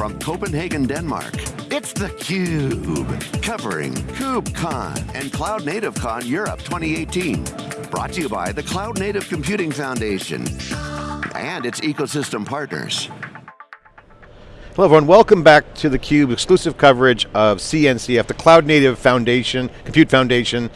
from Copenhagen, Denmark, it's theCUBE, covering KubeCon and Cloud Native Con Europe 2018. Brought to you by the Cloud Native Computing Foundation and its ecosystem partners. Hello everyone, welcome back to theCUBE, exclusive coverage of CNCF, the Cloud Native Foundation, Compute Foundation,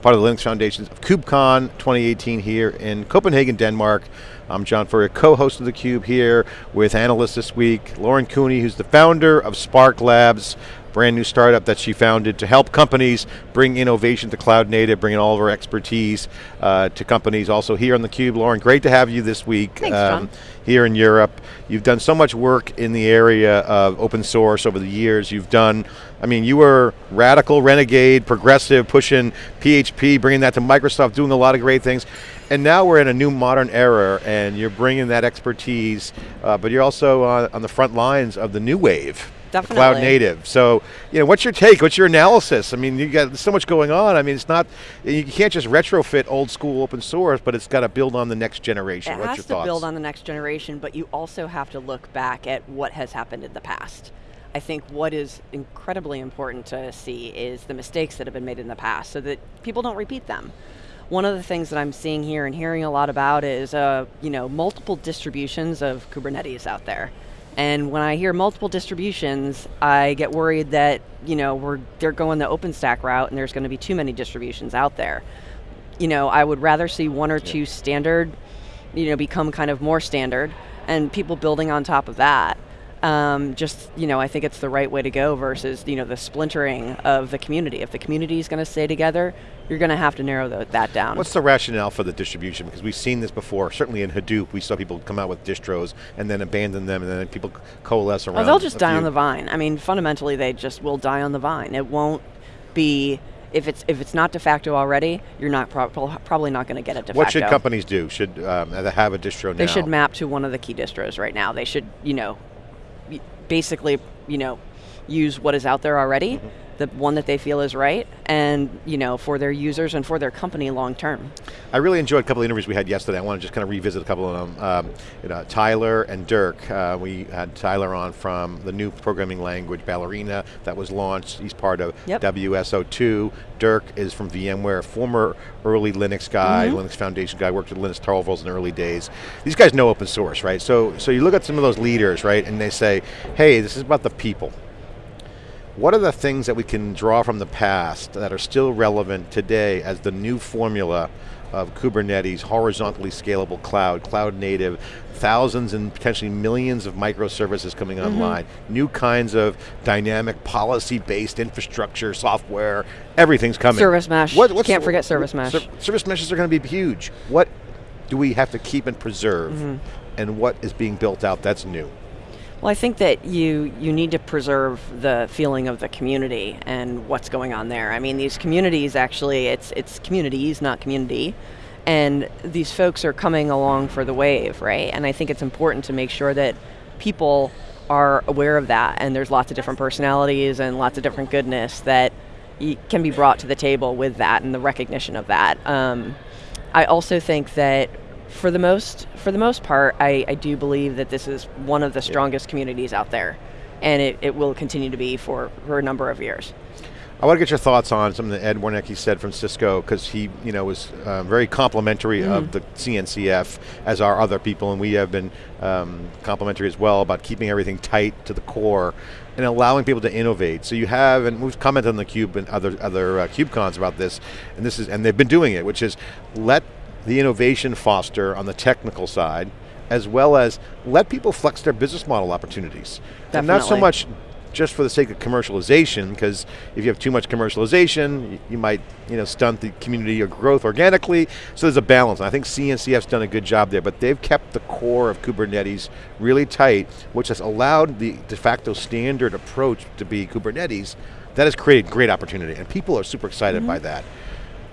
part of the Linux Foundations of KubeCon 2018 here in Copenhagen, Denmark. I'm John Furrier, co-host of theCUBE here with analysts this week, Lauren Cooney, who's the founder of Spark Labs, brand new startup that she founded to help companies bring innovation to cloud native, bringing all of her expertise uh, to companies. Also here on theCUBE, Lauren, great to have you this week. Thanks, um, here in Europe. You've done so much work in the area of open source over the years. You've done, I mean, you were radical, renegade, progressive, pushing PHP, bringing that to Microsoft, doing a lot of great things. And now we're in a new modern era and you're bringing that expertise, uh, but you're also on, on the front lines of the new wave. Definitely. Cloud native. So, you know, what's your take? What's your analysis? I mean, you got so much going on. I mean, it's not, you can't just retrofit old school open source, but it's got to build on the next generation. It what's has your to thoughts? build on the next generation, but you also have to look back at what has happened in the past. I think what is incredibly important to see is the mistakes that have been made in the past so that people don't repeat them. One of the things that I'm seeing here and hearing a lot about is uh, you know, multiple distributions of Kubernetes out there. And when I hear multiple distributions, I get worried that you know we're they're going the OpenStack route, and there's going to be too many distributions out there. You know, I would rather see one or yeah. two standard, you know, become kind of more standard, and people building on top of that. Um, just you know, I think it's the right way to go versus you know the splintering of the community. If the community is going to stay together, you're going to have to narrow the, that down. What's the rationale for the distribution? Because we've seen this before. Certainly in Hadoop, we saw people come out with distros and then abandon them, and then people coalesce around. Oh, they'll just die few. on the vine. I mean, fundamentally, they just will die on the vine. It won't be if it's if it's not de facto already, you're not pro probably not going to get it de what facto. What should companies do? Should um, have a distro now? They should map to one of the key distros right now. They should, you know, basically, you know, use what is out there already, mm -hmm. The one that they feel is right, and you know, for their users and for their company long term. I really enjoyed a couple of interviews we had yesterday. I want to just kind of revisit a couple of them. Um, you know, Tyler and Dirk, uh, we had Tyler on from the new programming language, Ballerina, that was launched. He's part of yep. WSO2. Dirk is from VMware, former early Linux guy, mm -hmm. Linux Foundation guy, worked at Linus Torvalds in the early days. These guys know open source, right? So, so you look at some of those leaders, right, and they say, hey, this is about the people. What are the things that we can draw from the past that are still relevant today as the new formula of Kubernetes, horizontally scalable cloud, cloud native, thousands and potentially millions of microservices coming mm -hmm. online, new kinds of dynamic policy-based infrastructure, software, everything's coming. Service mesh, what, can't forget service mesh. Ser service meshes are going to be huge. What do we have to keep and preserve? Mm -hmm. And what is being built out that's new? Well, I think that you you need to preserve the feeling of the community and what's going on there. I mean, these communities actually, it's it's communities, not community, and these folks are coming along for the wave, right? And I think it's important to make sure that people are aware of that, and there's lots of different personalities and lots of different goodness that can be brought to the table with that and the recognition of that. Um, I also think that for the most for the most part, I, I do believe that this is one of the strongest yeah. communities out there, and it, it will continue to be for, for a number of years. I want to get your thoughts on something that Ed Warnicke said from Cisco, because he you know, was uh, very complimentary mm. of the CNCF, as are other people, and we have been um, complimentary as well about keeping everything tight to the core and allowing people to innovate. So you have, and we've commented on the Cube and other, other uh, KubeCons about this, and this is, and they've been doing it, which is let the innovation foster on the technical side, as well as let people flex their business model opportunities. Definitely. And not so much just for the sake of commercialization, because if you have too much commercialization, you might you know, stunt the community or growth organically, so there's a balance. And I think CNCF's done a good job there, but they've kept the core of Kubernetes really tight, which has allowed the de facto standard approach to be Kubernetes, that has created great opportunity, and people are super excited mm -hmm. by that.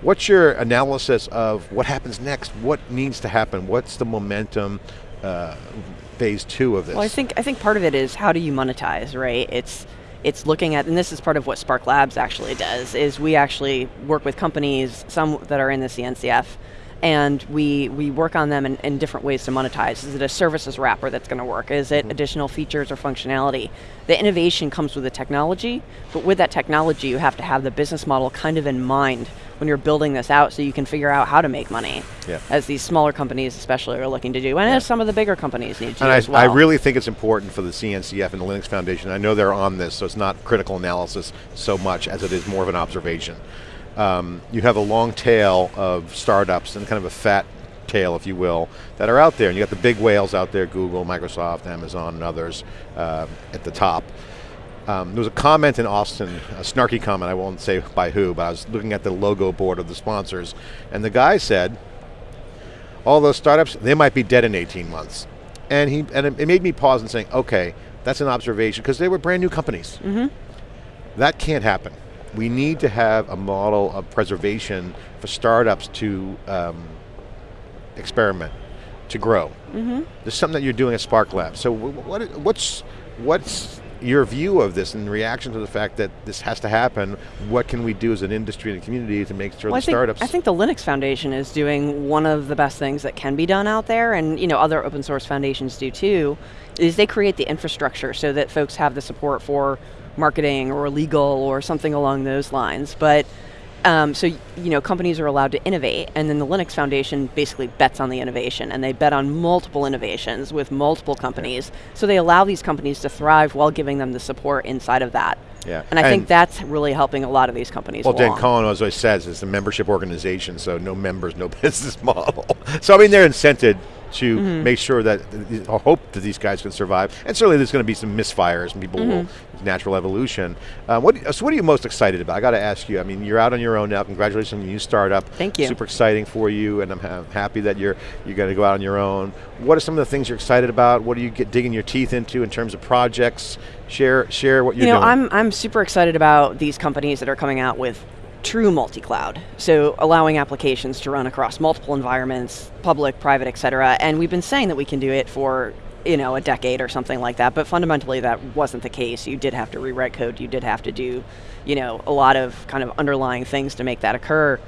What's your analysis of what happens next? What needs to happen? What's the momentum uh, phase two of this? Well, I think I think part of it is how do you monetize, right? It's it's looking at, and this is part of what Spark Labs actually does, is we actually work with companies, some that are in the CNCF, and we, we work on them in, in, different ways to monetize. Is it a services wrapper that's going to work? Is it mm -hmm. additional features or functionality? The innovation comes with the technology, but with that technology you have to have the business model kind of in mind when you're building this out so you can figure out how to make money, yeah. as these smaller companies especially are looking to do, and yeah. as some of the bigger companies need to and I, as well. I really think it's important for the CNCF and the Linux Foundation, I know they're on this, so it's not critical analysis so much as it is more of an observation um, you have a long tail of startups and kind of a fat tail, if you will, that are out there. And you got the big whales out there, Google, Microsoft, Amazon, and others uh, at the top. Um, there was a comment in Austin, a snarky comment, I won't say by who, but I was looking at the logo board of the sponsors, and the guy said, all those startups, they might be dead in 18 months. And, he, and it made me pause and saying, okay, that's an observation, because they were brand new companies. Mm -hmm. That can't happen we need to have a model of preservation for startups to um, experiment, to grow. Mm -hmm. There's something that you're doing at Spark Lab. So what, what's, what's your view of this in reaction to the fact that this has to happen, what can we do as an industry and a community to make sure well, the I startups... Think, I think the Linux Foundation is doing one of the best things that can be done out there, and you know other open source foundations do too, is they create the infrastructure so that folks have the support for marketing or legal or something along those lines. But um, so you know, companies are allowed to innovate, and then the Linux Foundation basically bets on the innovation, and they bet on multiple innovations with multiple companies. So they allow these companies to thrive while giving them the support inside of that. Yeah. And I and think that's really helping a lot of these companies. Well, along. Dan Kohn always says it's a membership organization, so no members, no business model. so I mean, they're incented to mm -hmm. make sure that, or hope that these guys can survive. And certainly there's going to be some misfires and people mm -hmm. will, mm-hmm. natural evolution. Uh, what, so what are you most excited about? I got to ask you, I mean, you're out on your own now, congratulations on your new startup. Thank you. Super exciting for you, and I'm ha happy that you're, you're going to go out on your own. What are some of the things you're excited about? What are you get, digging your teeth into in terms of projects? Share, share what you're you know, doing. I'm, I'm super excited about these companies that are coming out with true multi-cloud. So allowing applications to run across multiple environments, public, private, et cetera. And we've been saying that we can do it for you know, a decade or something like that, but fundamentally that wasn't the case. You did have to rewrite code, you did have to do, you know, a lot of kind of underlying things to make that occur.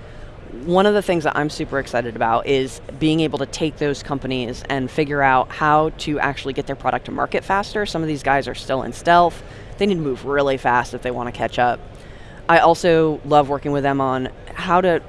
One of the things that I'm super excited about is being able to take those companies and figure out how to actually get their product to market faster. Some of these guys are still in stealth. They need to move really fast if they want to catch up. I also love working with them on how to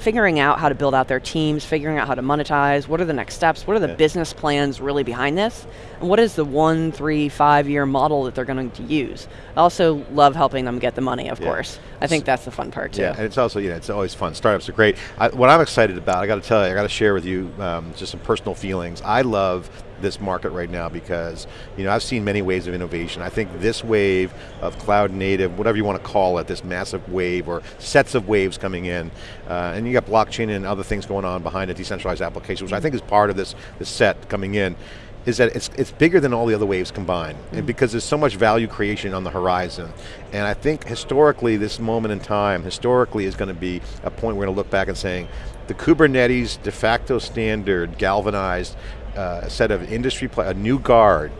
figuring out how to build out their teams, figuring out how to monetize, what are the next steps, what are the yeah. business plans really behind this, and what is the one, three, five year model that they're going to use. I also love helping them get the money, of yeah. course. I think that's the fun part too. Yeah, and it's also, you know, it's always fun. Startups are great. I, what I'm excited about, I got to tell you, I got to share with you um, just some personal feelings. I love this market right now because you know I've seen many waves of innovation. I think this wave of cloud native, whatever you want to call it, this massive wave or sets of waves coming in, uh, and you got blockchain and other things going on behind a decentralized application, which I think is part of this, this set coming in is that it's, it's bigger than all the other waves combined mm -hmm. because there's so much value creation on the horizon. And I think historically, this moment in time, historically is going to be a point we're going to look back and saying, the Kubernetes de facto standard galvanized a set of industry, a new guard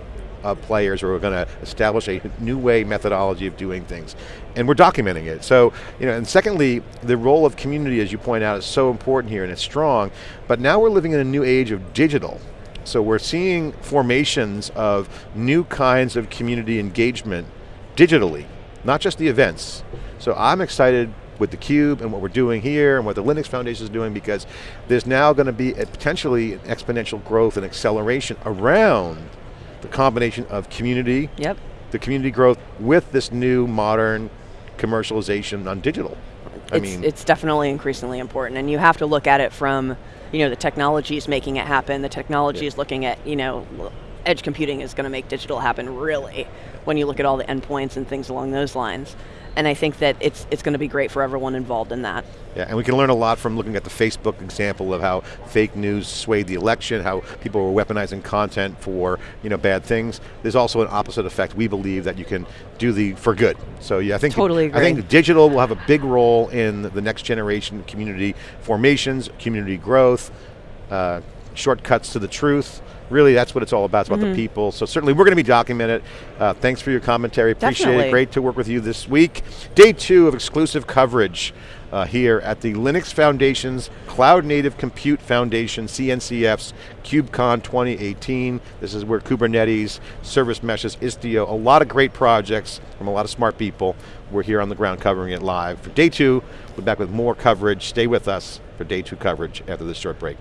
of players who are going to establish a new way methodology of doing things. And we're documenting it. So, you know, and secondly, the role of community, as you point out, is so important here and it's strong, but now we're living in a new age of digital. So we're seeing formations of new kinds of community engagement digitally, not just the events. So I'm excited with theCUBE and what we're doing here and what the Linux Foundation is doing because there's now going to be a potentially exponential growth and acceleration around the combination of community, yep. the community growth with this new modern commercialization on digital. I it's, mean, it's definitely increasingly important and you have to look at it from, you know, the technology is making it happen, the technology is looking at, you know, edge computing is going to make digital happen really when you look at all the endpoints and things along those lines and I think that it's, it's going to be great for everyone involved in that. Yeah, and we can learn a lot from looking at the Facebook example of how fake news swayed the election, how people were weaponizing content for you know bad things. There's also an opposite effect. We believe that you can do the for good. So yeah, I think totally agree. I think digital will have a big role in the next generation community formations, community growth, uh, shortcuts to the truth really that's what it's all about, it's about mm -hmm. the mm-hmm. people. So certainly we're going to be documented. Uh, thanks for your commentary, appreciate Definitely. it. Great to work with you this week. Day two of exclusive coverage uh, here at the Linux Foundation's Cloud Native Compute Foundation, CNCF's KubeCon 2018. This is where Kubernetes, Service Meshes, Istio, a lot of great projects from a lot of smart people. We're here on the ground covering it live. For day two, we're back with more coverage. Stay with us for day two coverage after this short break.